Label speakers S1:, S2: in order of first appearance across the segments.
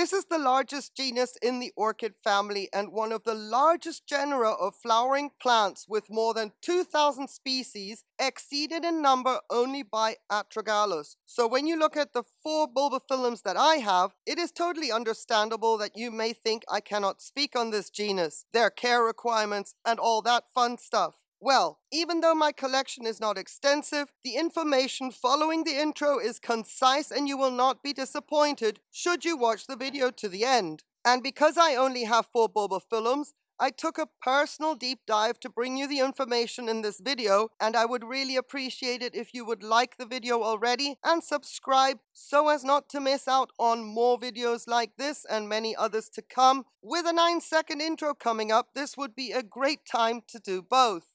S1: This is the largest genus in the orchid family and one of the largest genera of flowering plants with more than 2,000 species exceeded in number only by Astragalus. So when you look at the four bulbophyllums that I have, it is totally understandable that you may think I cannot speak on this genus, their care requirements, and all that fun stuff. Well, even though my collection is not extensive, the information following the intro is concise and you will not be disappointed should you watch the video to the end. And because I only have four bulbophyllums, I took a personal deep dive to bring you the information in this video and I would really appreciate it if you would like the video already and subscribe so as not to miss out on more videos like this and many others to come. With a 9 second intro coming up, this would be a great time to do both.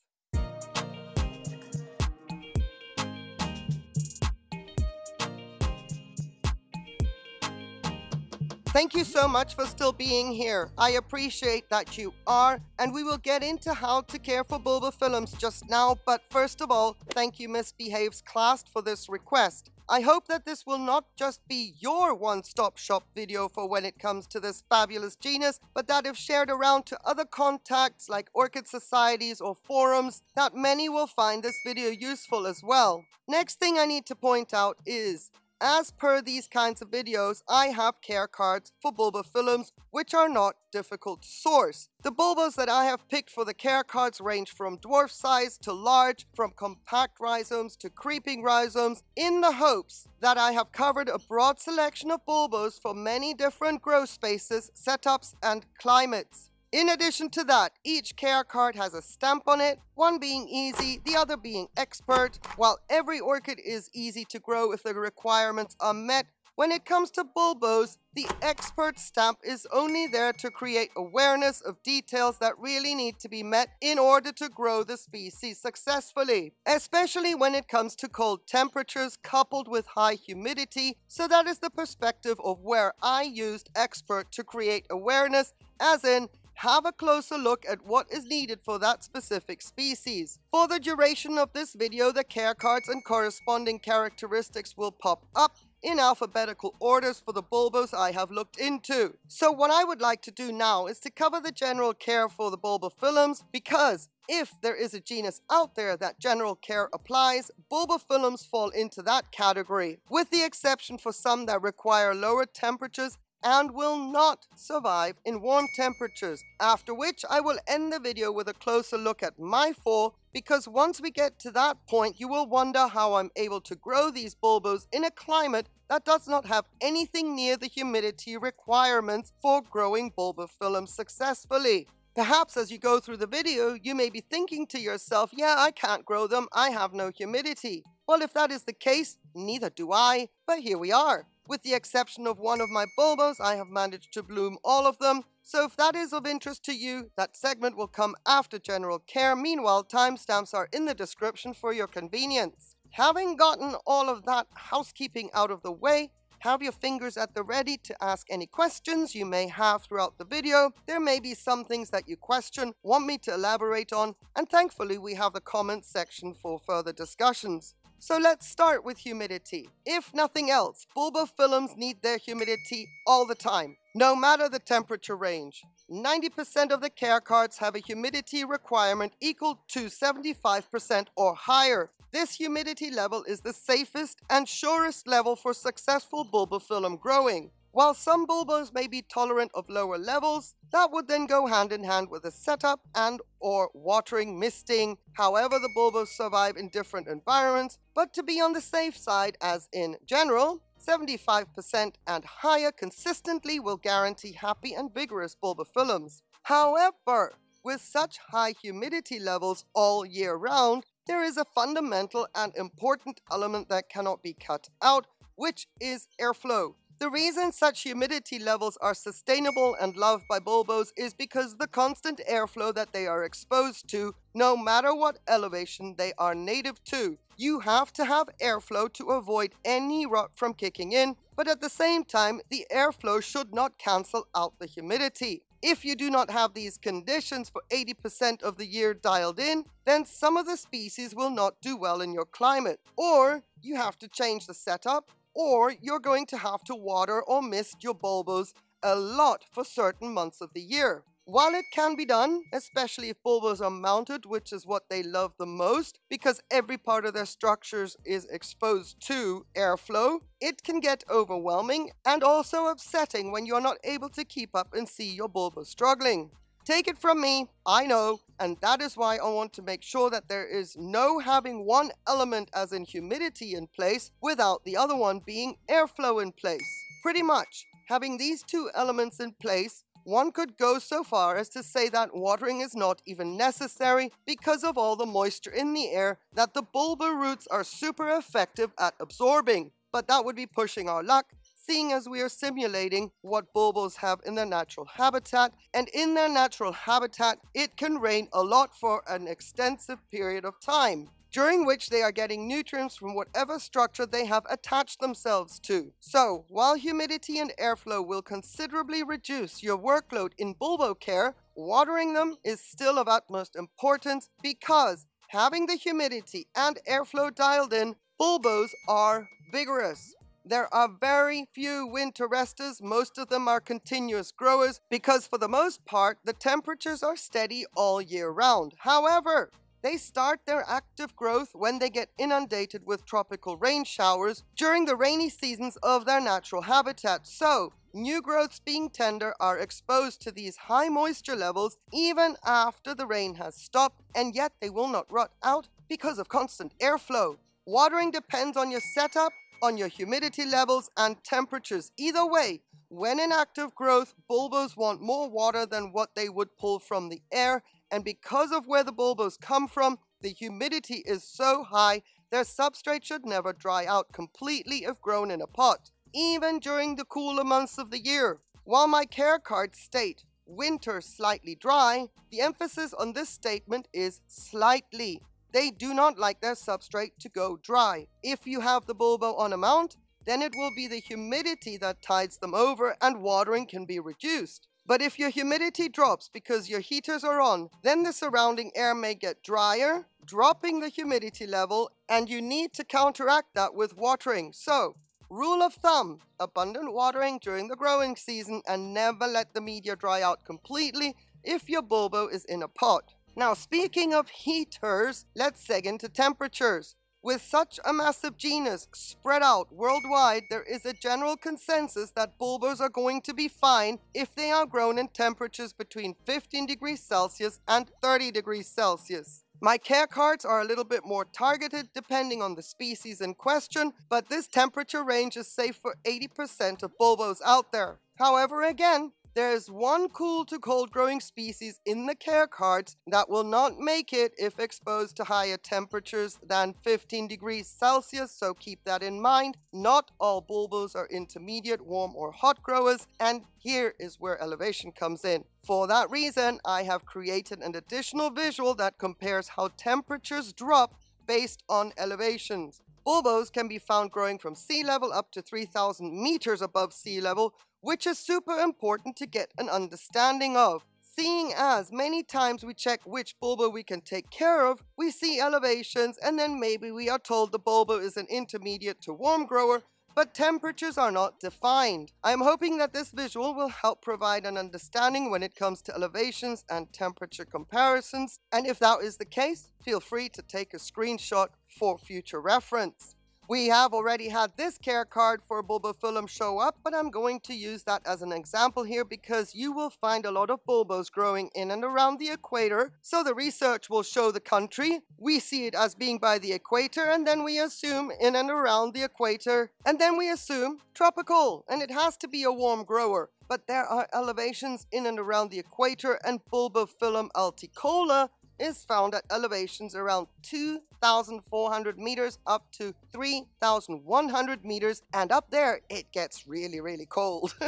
S1: Thank you so much for still being here. I appreciate that you are, and we will get into how to care for bulbophyllums just now, but first of all, thank you Misbehaves class for this request. I hope that this will not just be your one-stop shop video for when it comes to this fabulous genus, but that if shared around to other contacts like orchid societies or forums, that many will find this video useful as well. Next thing I need to point out is, as per these kinds of videos, I have care cards for bulbophyllums which are not difficult to source. The bulbos that I have picked for the care cards range from dwarf size to large, from compact rhizomes to creeping rhizomes, in the hopes that I have covered a broad selection of bulbos for many different grow spaces, setups, and climates. In addition to that, each care card has a stamp on it, one being easy, the other being expert. While every orchid is easy to grow if the requirements are met, when it comes to bulbos, the expert stamp is only there to create awareness of details that really need to be met in order to grow the species successfully, especially when it comes to cold temperatures coupled with high humidity. So that is the perspective of where I used expert to create awareness, as in have a closer look at what is needed for that specific species. For the duration of this video, the care cards and corresponding characteristics will pop up in alphabetical orders for the bulbos I have looked into. So what I would like to do now is to cover the general care for the bulbophyllums because if there is a genus out there that general care applies, bulbophyllums fall into that category, with the exception for some that require lower temperatures and will not survive in warm temperatures, after which I will end the video with a closer look at my four because once we get to that point you will wonder how I'm able to grow these bulbos in a climate that does not have anything near the humidity requirements for growing bulbophyllum successfully. Perhaps as you go through the video, you may be thinking to yourself, yeah, I can't grow them, I have no humidity. Well, if that is the case, neither do I, but here we are. With the exception of one of my bulbos, I have managed to bloom all of them. So if that is of interest to you, that segment will come after general care. Meanwhile, timestamps are in the description for your convenience. Having gotten all of that housekeeping out of the way, have your fingers at the ready to ask any questions you may have throughout the video. There may be some things that you question, want me to elaborate on, and thankfully we have the comments section for further discussions. So let's start with humidity. If nothing else, bulbophyllums need their humidity all the time, no matter the temperature range. 90% of the care cards have a humidity requirement equal to 75% or higher. This humidity level is the safest and surest level for successful bulbophyllum growing. While some bulbos may be tolerant of lower levels, that would then go hand in hand with a setup and or watering, misting, however the bulbos survive in different environments, but to be on the safe side as in general, 75% and higher consistently will guarantee happy and vigorous bulbophyllums. However, with such high humidity levels all year round, there is a fundamental and important element that cannot be cut out, which is airflow. The reason such humidity levels are sustainable and loved by bulbos is because the constant airflow that they are exposed to, no matter what elevation they are native to. You have to have airflow to avoid any rot from kicking in, but at the same time, the airflow should not cancel out the humidity. If you do not have these conditions for 80% of the year dialed in, then some of the species will not do well in your climate. Or you have to change the setup, or you're going to have to water or mist your bulbos a lot for certain months of the year. While it can be done, especially if bulbos are mounted, which is what they love the most, because every part of their structures is exposed to airflow, it can get overwhelming and also upsetting when you're not able to keep up and see your bulbos struggling. Take it from me, I know, and that is why I want to make sure that there is no having one element as in humidity in place without the other one being airflow in place. Pretty much, having these two elements in place one could go so far as to say that watering is not even necessary because of all the moisture in the air that the bulba roots are super effective at absorbing. But that would be pushing our luck, seeing as we are simulating what bulbos have in their natural habitat, and in their natural habitat, it can rain a lot for an extensive period of time during which they are getting nutrients from whatever structure they have attached themselves to. So, while humidity and airflow will considerably reduce your workload in bulbo care, watering them is still of utmost importance because having the humidity and airflow dialed in, bulbos are vigorous. There are very few winter resters, most of them are continuous growers because for the most part the temperatures are steady all year round. However, they start their active growth when they get inundated with tropical rain showers during the rainy seasons of their natural habitat. So, new growths being tender are exposed to these high moisture levels even after the rain has stopped, and yet they will not rot out because of constant airflow. Watering depends on your setup, on your humidity levels, and temperatures. Either way, when in active growth, bulbos want more water than what they would pull from the air, and because of where the bulbos come from, the humidity is so high, their substrate should never dry out completely if grown in a pot, even during the cooler months of the year. While my care cards state, winter slightly dry, the emphasis on this statement is slightly. They do not like their substrate to go dry. If you have the bulbo on a mount, then it will be the humidity that tides them over and watering can be reduced. But if your humidity drops because your heaters are on, then the surrounding air may get drier, dropping the humidity level, and you need to counteract that with watering. So, rule of thumb, abundant watering during the growing season and never let the media dry out completely if your bulbo is in a pot. Now, speaking of heaters, let's seg into temperatures. With such a massive genus spread out worldwide, there is a general consensus that bulbos are going to be fine if they are grown in temperatures between 15 degrees Celsius and 30 degrees Celsius. My care cards are a little bit more targeted depending on the species in question, but this temperature range is safe for 80% of bulbos out there. However, again, there's one cool to cold growing species in the care cards that will not make it if exposed to higher temperatures than 15 degrees Celsius, so keep that in mind. Not all bulbos are intermediate, warm or hot growers, and here is where elevation comes in. For that reason, I have created an additional visual that compares how temperatures drop based on elevations. Bulbos can be found growing from sea level up to 3,000 meters above sea level, which is super important to get an understanding of. Seeing as many times we check which bulbo we can take care of, we see elevations and then maybe we are told the bulbo is an intermediate to warm grower, but temperatures are not defined. I am hoping that this visual will help provide an understanding when it comes to elevations and temperature comparisons, and if that is the case, feel free to take a screenshot for future reference. We have already had this care card for bulbophyllum show up, but I'm going to use that as an example here because you will find a lot of bulbos growing in and around the equator. So the research will show the country. We see it as being by the equator and then we assume in and around the equator. And then we assume tropical and it has to be a warm grower. But there are elevations in and around the equator and bulbophyllum alticola is found at elevations around 2,400 meters up to 3,100 meters and up there it gets really really cold.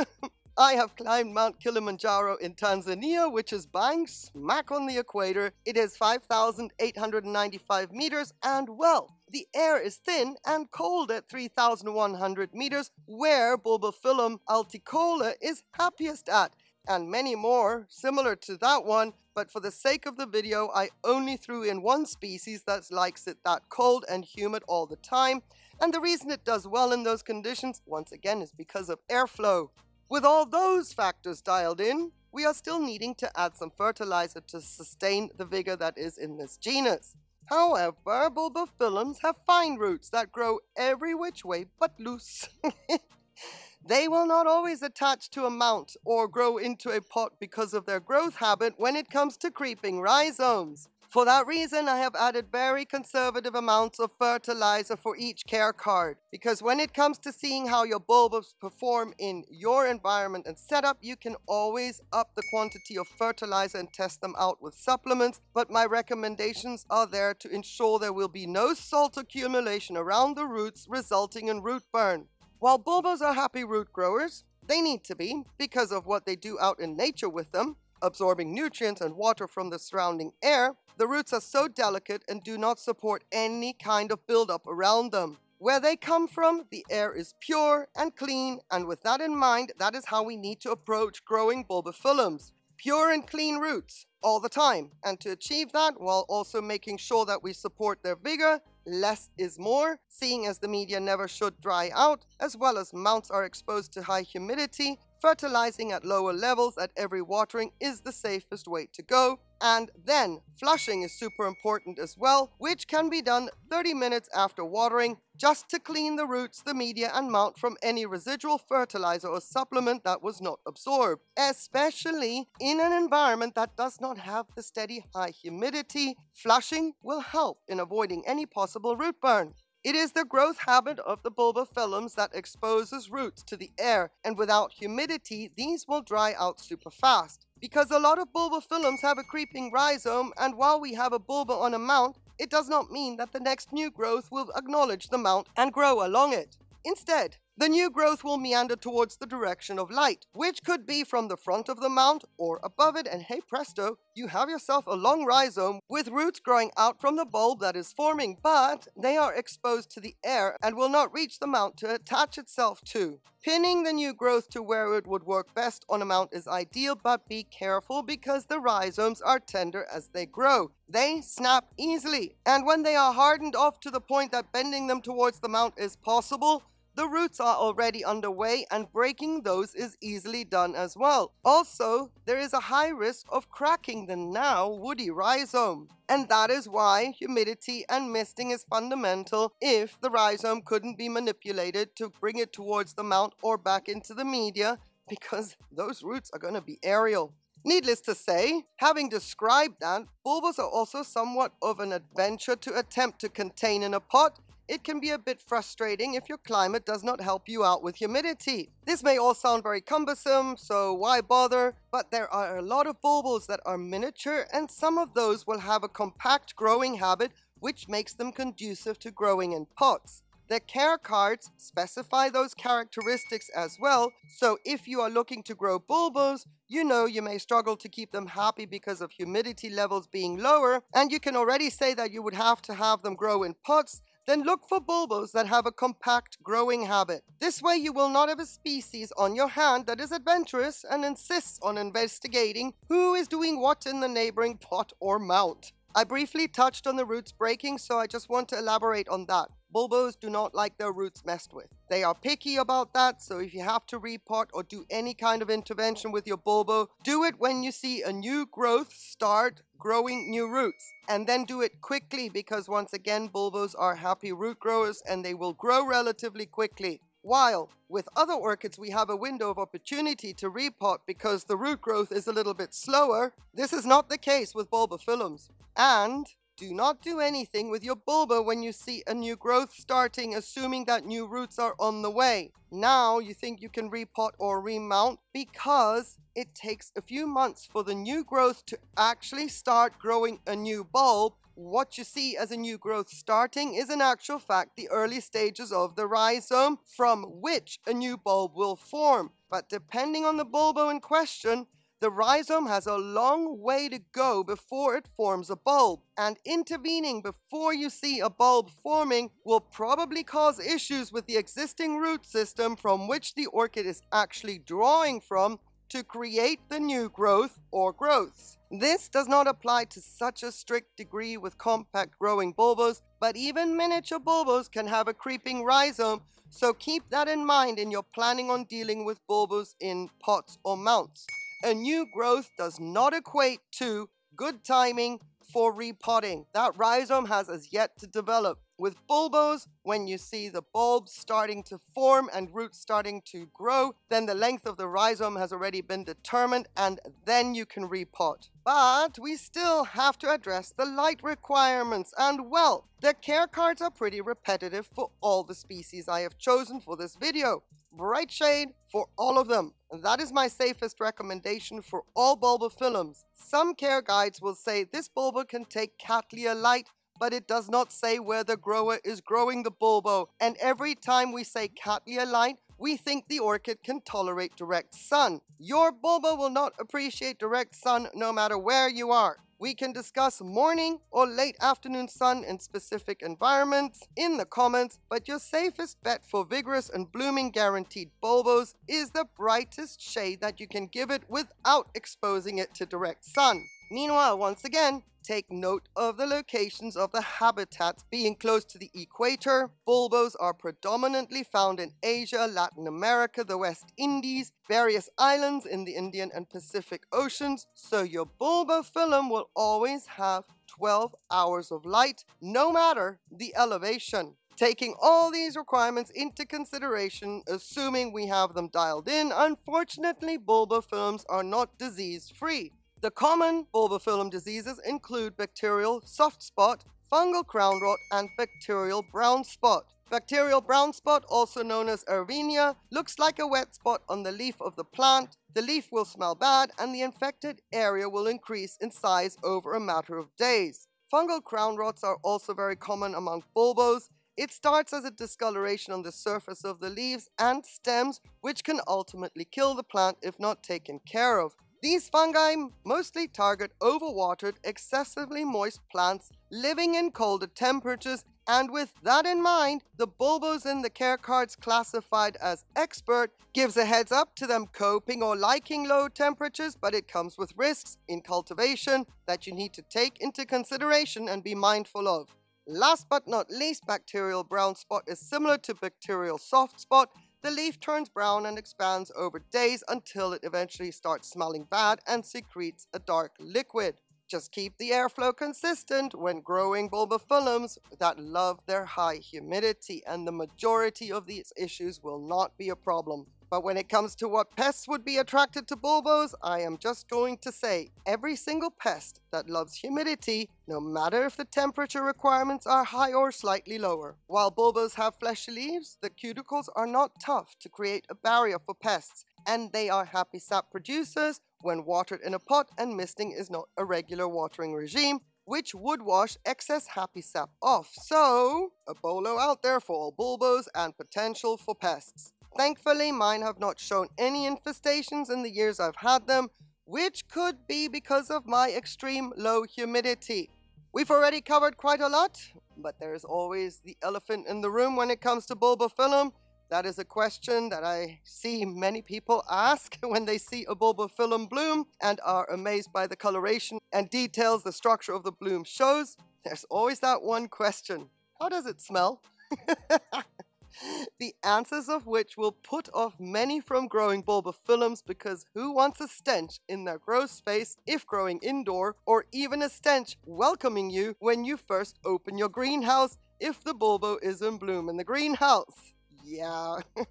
S1: I have climbed Mount Kilimanjaro in Tanzania, which is bang smack on the equator. It is 5,895 meters, and well, the air is thin and cold at 3,100 meters, where Bulbophyllum alticola is happiest at and many more similar to that one, but for the sake of the video, I only threw in one species that likes it that cold and humid all the time, and the reason it does well in those conditions, once again, is because of airflow. With all those factors dialed in, we are still needing to add some fertilizer to sustain the vigor that is in this genus. However, bulbophyllums have fine roots that grow every which way but loose. they will not always attach to a mount or grow into a pot because of their growth habit when it comes to creeping rhizomes. For that reason, I have added very conservative amounts of fertilizer for each care card. Because when it comes to seeing how your bulbs perform in your environment and setup, you can always up the quantity of fertilizer and test them out with supplements. But my recommendations are there to ensure there will be no salt accumulation around the roots, resulting in root burn. While bulbos are happy root growers, they need to be because of what they do out in nature with them, absorbing nutrients and water from the surrounding air, the roots are so delicate and do not support any kind of buildup around them. Where they come from, the air is pure and clean, and with that in mind, that is how we need to approach growing bulbophyllums. Pure and clean roots all the time. And to achieve that, while also making sure that we support their vigor, less is more, seeing as the media never should dry out, as well as mounts are exposed to high humidity, Fertilizing at lower levels at every watering is the safest way to go. And then flushing is super important as well, which can be done 30 minutes after watering just to clean the roots, the media and mount from any residual fertilizer or supplement that was not absorbed, especially in an environment that does not have the steady high humidity. Flushing will help in avoiding any possible root burn. It is the growth habit of the bulbophyllums that exposes roots to the air, and without humidity, these will dry out super fast. Because a lot of bulbophyllums have a creeping rhizome, and while we have a bulba on a mount, it does not mean that the next new growth will acknowledge the mount and grow along it. Instead, the new growth will meander towards the direction of light, which could be from the front of the mount or above it, and hey presto, you have yourself a long rhizome with roots growing out from the bulb that is forming, but they are exposed to the air and will not reach the mount to attach itself to. Pinning the new growth to where it would work best on a mount is ideal, but be careful because the rhizomes are tender as they grow. They snap easily, and when they are hardened off to the point that bending them towards the mount is possible, the roots are already underway and breaking those is easily done as well. Also, there is a high risk of cracking the now woody rhizome. And that is why humidity and misting is fundamental if the rhizome couldn't be manipulated to bring it towards the mount or back into the media because those roots are going to be aerial. Needless to say, having described that, bulbas are also somewhat of an adventure to attempt to contain in a pot it can be a bit frustrating if your climate does not help you out with humidity. This may all sound very cumbersome, so why bother? But there are a lot of bulbos that are miniature and some of those will have a compact growing habit which makes them conducive to growing in pots. The care cards specify those characteristics as well, so if you are looking to grow bulbos, you know you may struggle to keep them happy because of humidity levels being lower, and you can already say that you would have to have them grow in pots then look for bulbos that have a compact growing habit. This way you will not have a species on your hand that is adventurous and insists on investigating who is doing what in the neighboring pot or mount. I briefly touched on the roots breaking, so I just want to elaborate on that. Bulbos do not like their roots messed with. They are picky about that, so if you have to repot or do any kind of intervention with your bulbo, do it when you see a new growth start growing new roots. And then do it quickly because once again, bulbos are happy root growers and they will grow relatively quickly. While with other orchids we have a window of opportunity to repot because the root growth is a little bit slower, this is not the case with bulbophyllums. And do not do anything with your bulba when you see a new growth starting, assuming that new roots are on the way. Now you think you can repot or remount because it takes a few months for the new growth to actually start growing a new bulb what you see as a new growth starting is in actual fact the early stages of the rhizome from which a new bulb will form. But depending on the bulbo in question, the rhizome has a long way to go before it forms a bulb, and intervening before you see a bulb forming will probably cause issues with the existing root system from which the orchid is actually drawing from to create the new growth or growths. This does not apply to such a strict degree with compact growing bulbos, but even miniature bulbos can have a creeping rhizome, so keep that in mind in your planning on dealing with bulbos in pots or mounts. A new growth does not equate to good timing for repotting. That rhizome has as yet to develop. With bulbos, when you see the bulbs starting to form and roots starting to grow, then the length of the rhizome has already been determined and then you can repot. But we still have to address the light requirements and well, the care cards are pretty repetitive for all the species I have chosen for this video. Bright shade for all of them. That is my safest recommendation for all bulbophyllums. Some care guides will say this bulbo can take Cattleya light but it does not say where the grower is growing the bulbo. And every time we say Cattleya light, we think the orchid can tolerate direct sun. Your bulbo will not appreciate direct sun no matter where you are. We can discuss morning or late afternoon sun in specific environments in the comments, but your safest bet for vigorous and blooming guaranteed bulbos is the brightest shade that you can give it without exposing it to direct sun. Meanwhile, once again, take note of the locations of the habitats being close to the equator. Bulbos are predominantly found in Asia, Latin America, the West Indies, various islands in the Indian and Pacific Oceans, so your Bulbo bulbophyllum will always have 12 hours of light, no matter the elevation. Taking all these requirements into consideration, assuming we have them dialed in, unfortunately Bulbo bulbophyllums are not disease-free. The common bulbophyllum diseases include bacterial soft spot, fungal crown rot, and bacterial brown spot. Bacterial brown spot, also known as Erwinia, looks like a wet spot on the leaf of the plant. The leaf will smell bad and the infected area will increase in size over a matter of days. Fungal crown rots are also very common among bulbos. It starts as a discoloration on the surface of the leaves and stems, which can ultimately kill the plant if not taken care of. These fungi mostly target overwatered, excessively moist plants living in colder temperatures and with that in mind, the bulbos in the care cards classified as expert gives a heads up to them coping or liking low temperatures, but it comes with risks in cultivation that you need to take into consideration and be mindful of. Last but not least, bacterial brown spot is similar to bacterial soft spot the leaf turns brown and expands over days until it eventually starts smelling bad and secretes a dark liquid. Just keep the airflow consistent when growing bulbophyllums that love their high humidity and the majority of these issues will not be a problem. But when it comes to what pests would be attracted to bulbos, I am just going to say every single pest that loves humidity, no matter if the temperature requirements are high or slightly lower. While bulbos have fleshy leaves, the cuticles are not tough to create a barrier for pests, and they are happy sap producers when watered in a pot and misting is not a regular watering regime, which would wash excess happy sap off. So, a bolo out there for all bulbos and potential for pests. Thankfully, mine have not shown any infestations in the years I've had them, which could be because of my extreme low humidity. We've already covered quite a lot, but there's always the elephant in the room when it comes to bulbophyllum. That is a question that I see many people ask when they see a bulbophyllum bloom and are amazed by the coloration and details the structure of the bloom shows. There's always that one question. How does it smell? the answers of which will put off many from growing bulbophyllums because who wants a stench in their grow space if growing indoor or even a stench welcoming you when you first open your greenhouse if the bulbo is in bloom in the greenhouse? Yeah.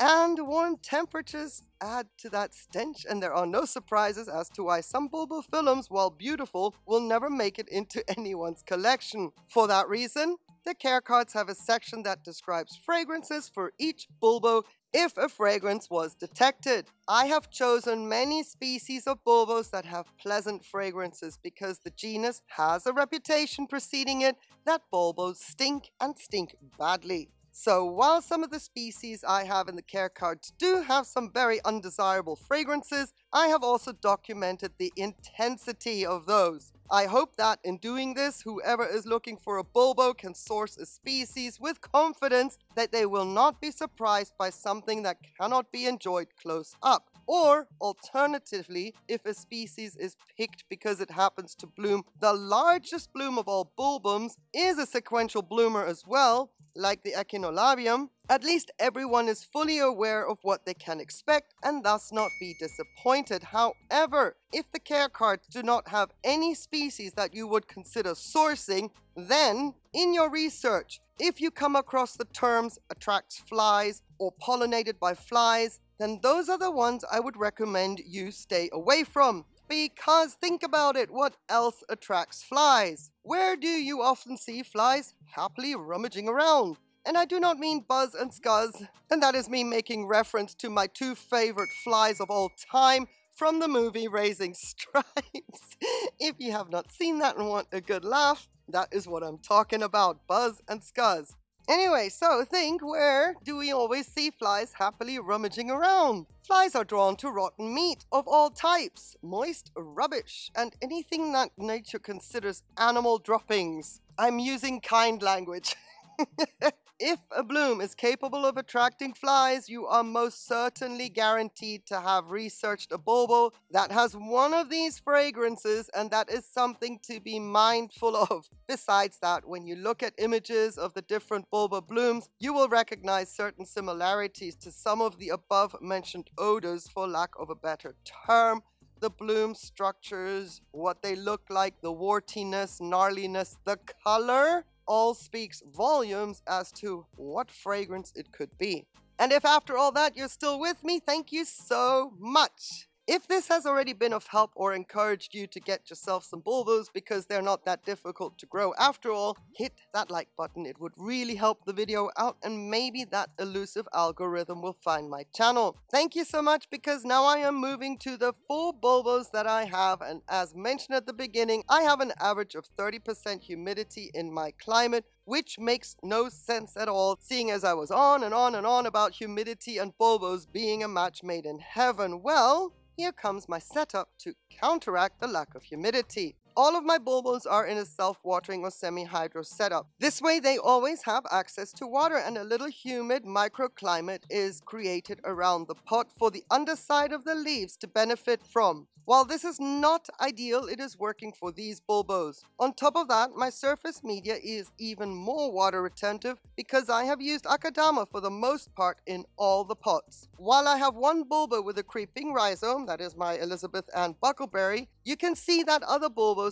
S1: and warm temperatures add to that stench and there are no surprises as to why some bulbophyllums, while beautiful, will never make it into anyone's collection. For that reason, the care cards have a section that describes fragrances for each bulbo if a fragrance was detected. I have chosen many species of bulbos that have pleasant fragrances because the genus has a reputation preceding it that bulbos stink and stink badly. So while some of the species I have in the care cards do have some very undesirable fragrances, I have also documented the intensity of those. I hope that in doing this, whoever is looking for a bulbo can source a species with confidence that they will not be surprised by something that cannot be enjoyed close up. Or, alternatively, if a species is picked because it happens to bloom the largest bloom of all bulbums, is a sequential bloomer as well, like the Echinolabium, at least everyone is fully aware of what they can expect and thus not be disappointed. However, if the care cards do not have any species that you would consider sourcing, then in your research, if you come across the terms attracts flies or pollinated by flies, then those are the ones I would recommend you stay away from. Because think about it, what else attracts flies? Where do you often see flies happily rummaging around? And I do not mean Buzz and Scuzz, and that is me making reference to my two favorite flies of all time from the movie Racing Stripes. if you have not seen that and want a good laugh, that is what I'm talking about, Buzz and Scuzz. Anyway, so think where do we always see flies happily rummaging around? Flies are drawn to rotten meat of all types, moist rubbish, and anything that nature considers animal droppings. I'm using kind language. If a bloom is capable of attracting flies, you are most certainly guaranteed to have researched a bulbo that has one of these fragrances and that is something to be mindful of. Besides that, when you look at images of the different bulbo blooms, you will recognize certain similarities to some of the above mentioned odors for lack of a better term the bloom structures, what they look like, the wartiness, gnarliness, the color, all speaks volumes as to what fragrance it could be. And if after all that you're still with me, thank you so much. If this has already been of help or encouraged you to get yourself some bulbos because they're not that difficult to grow after all, hit that like button. It would really help the video out and maybe that elusive algorithm will find my channel. Thank you so much because now I am moving to the full bulbos that I have and as mentioned at the beginning, I have an average of 30% humidity in my climate which makes no sense at all, seeing as I was on and on and on about humidity and bulbos being a match made in heaven. Well, here comes my setup to counteract the lack of humidity. All of my bulbos are in a self-watering or semi-hydro setup. This way they always have access to water and a little humid microclimate is created around the pot for the underside of the leaves to benefit from. While this is not ideal, it is working for these bulbos. On top of that, my surface media is even more water retentive because I have used Akadama for the most part in all the pots. While I have one bulbo with a creeping rhizome, that is my Elizabeth Ann Buckleberry, you can see that other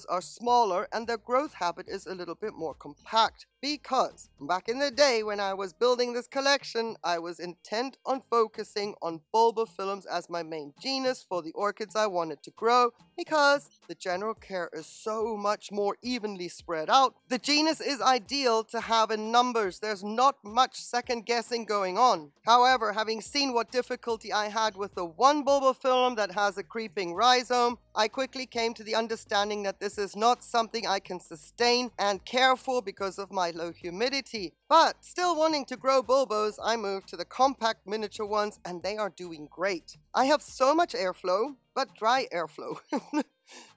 S1: are smaller and their growth habit is a little bit more compact because back in the day when I was building this collection, I was intent on focusing on bulbophyllums as my main genus for the orchids I wanted to grow because the general care is so much more evenly spread out. The genus is ideal to have in numbers. There's not much second guessing going on. However, having seen what difficulty I had with the one bulbophyllum that has a creeping rhizome, I quickly came to the understanding that this is not something I can sustain and care for because of my low humidity. But still wanting to grow bulbos, I moved to the compact miniature ones and they are doing great. I have so much airflow, but dry airflow.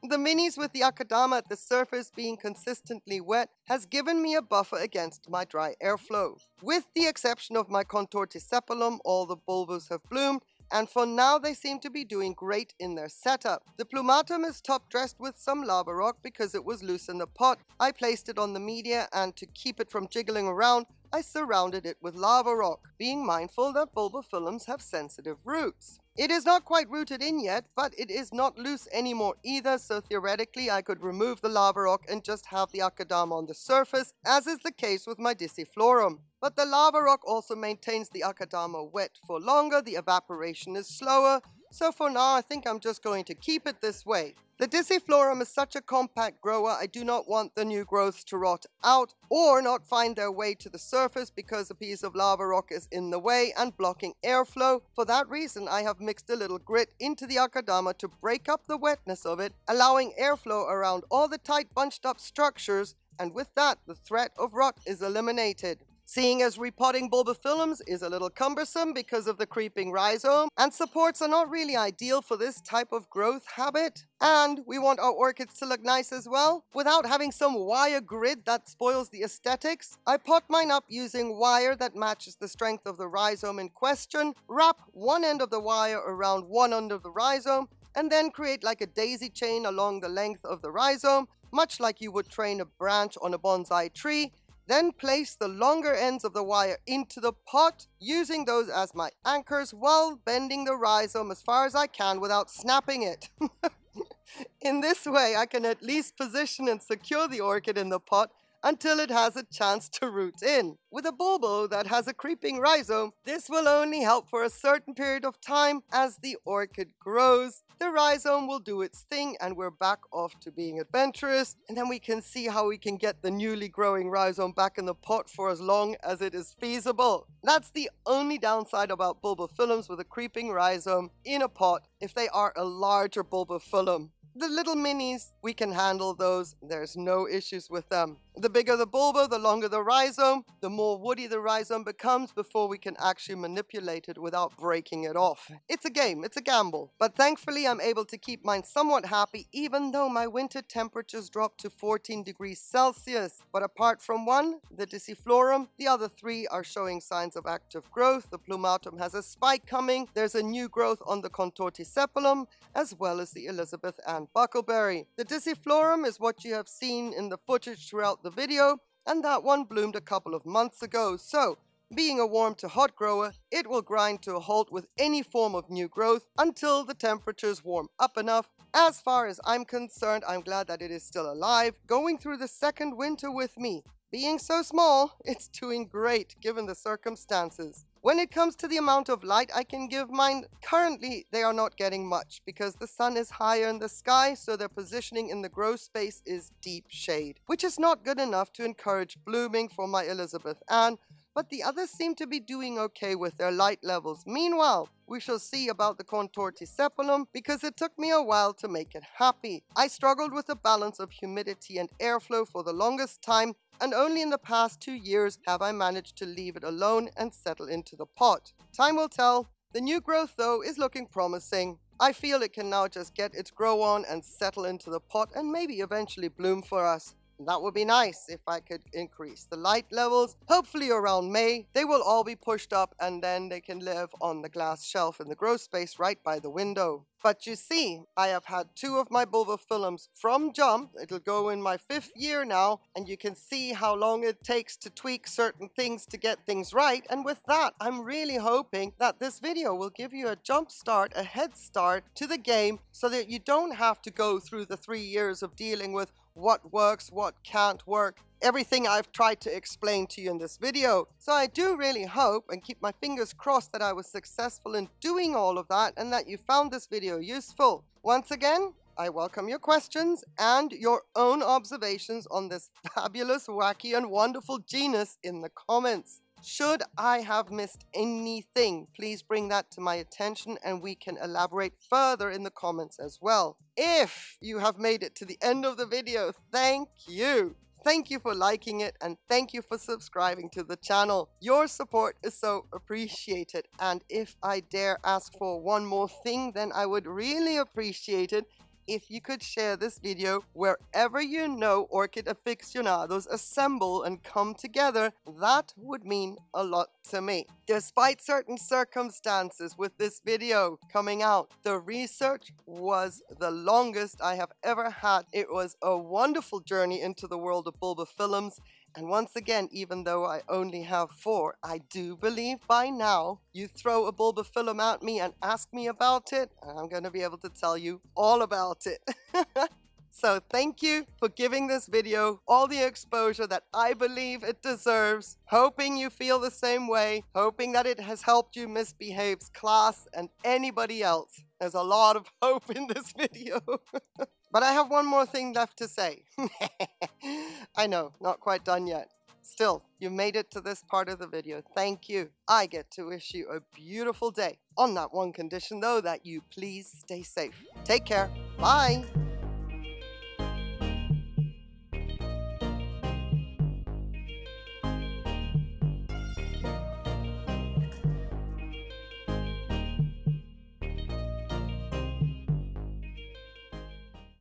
S1: the minis with the akadama at the surface being consistently wet has given me a buffer against my dry airflow. With the exception of my contortisepalum, all the bulbos have bloomed and for now they seem to be doing great in their setup. The plumatum is top dressed with some lava rock because it was loose in the pot. I placed it on the media and to keep it from jiggling around, I surrounded it with lava rock, being mindful that bulbophyllums have sensitive roots. It is not quite rooted in yet, but it is not loose anymore either, so theoretically I could remove the lava rock and just have the akadama on the surface, as is the case with my Disciflorum. But the lava rock also maintains the akadama wet for longer, the evaporation is slower, so for now I think I'm just going to keep it this way. The Disciflorum is such a compact grower, I do not want the new growths to rot out or not find their way to the surface because a piece of lava rock is in the way and blocking airflow. For that reason, I have mixed a little grit into the Akadama to break up the wetness of it, allowing airflow around all the tight bunched up structures and with that, the threat of rot is eliminated. Seeing as repotting bulbophyllums is a little cumbersome because of the creeping rhizome, and supports are not really ideal for this type of growth habit, and we want our orchids to look nice as well, without having some wire grid that spoils the aesthetics, I pot mine up using wire that matches the strength of the rhizome in question, wrap one end of the wire around one end of the rhizome, and then create like a daisy chain along the length of the rhizome, much like you would train a branch on a bonsai tree, then place the longer ends of the wire into the pot, using those as my anchors while bending the rhizome as far as I can without snapping it. in this way, I can at least position and secure the orchid in the pot until it has a chance to root in. With a bulbo that has a creeping rhizome, this will only help for a certain period of time as the orchid grows. The rhizome will do its thing and we're back off to being adventurous and then we can see how we can get the newly growing rhizome back in the pot for as long as it is feasible. That's the only downside about bulbophyllums with a creeping rhizome in a pot if they are a larger bulbophyllum. The little minis, we can handle those. There's no issues with them. The bigger the bulbo, the longer the rhizome, the more woody the rhizome becomes before we can actually manipulate it without breaking it off. It's a game, it's a gamble. But thankfully I'm able to keep mine somewhat happy even though my winter temperatures dropped to 14 degrees Celsius. But apart from one, the Disciflorum, the other three are showing signs of active growth. The Plumatum has a spike coming. There's a new growth on the Contortisepalum as well as the Elizabeth Ann Buckleberry. The Disciflorum is what you have seen in the footage throughout the video, and that one bloomed a couple of months ago. So, being a warm to hot grower, it will grind to a halt with any form of new growth until the temperatures warm up enough. As far as I'm concerned, I'm glad that it is still alive, going through the second winter with me. Being so small, it's doing great given the circumstances. When it comes to the amount of light I can give mine, currently they are not getting much because the sun is higher in the sky, so their positioning in the grow space is deep shade, which is not good enough to encourage blooming for my Elizabeth Ann, but the others seem to be doing okay with their light levels. Meanwhile, we shall see about the Contortisepalum because it took me a while to make it happy. I struggled with the balance of humidity and airflow for the longest time and only in the past two years have I managed to leave it alone and settle into the pot. Time will tell. The new growth though is looking promising. I feel it can now just get its grow on and settle into the pot and maybe eventually bloom for us. That would be nice if I could increase the light levels. Hopefully around May, they will all be pushed up and then they can live on the glass shelf in the grow space right by the window. But you see, I have had two of my bulbophyllums from jump. It'll go in my fifth year now, and you can see how long it takes to tweak certain things to get things right. And with that, I'm really hoping that this video will give you a jump start, a head start to the game so that you don't have to go through the three years of dealing with what works, what can't work, everything I've tried to explain to you in this video. So I do really hope and keep my fingers crossed that I was successful in doing all of that and that you found this video useful. Once again, I welcome your questions and your own observations on this fabulous, wacky and wonderful genus in the comments. Should I have missed anything, please bring that to my attention and we can elaborate further in the comments as well. If you have made it to the end of the video, thank you. Thank you for liking it and thank you for subscribing to the channel. Your support is so appreciated and if I dare ask for one more thing then I would really appreciate it if you could share this video wherever you know orchid aficionados assemble and come together, that would mean a lot to me. Despite certain circumstances with this video coming out, the research was the longest I have ever had. It was a wonderful journey into the world of bulbophyllums and once again, even though I only have four, I do believe by now you throw a bulbophyllum at me and ask me about it, and I'm going to be able to tell you all about it. So thank you for giving this video all the exposure that I believe it deserves. Hoping you feel the same way. Hoping that it has helped you misbehave's class and anybody else. There's a lot of hope in this video. but I have one more thing left to say. I know, not quite done yet. Still, you made it to this part of the video. Thank you. I get to wish you a beautiful day. On that one condition though, that you please stay safe. Take care. Bye.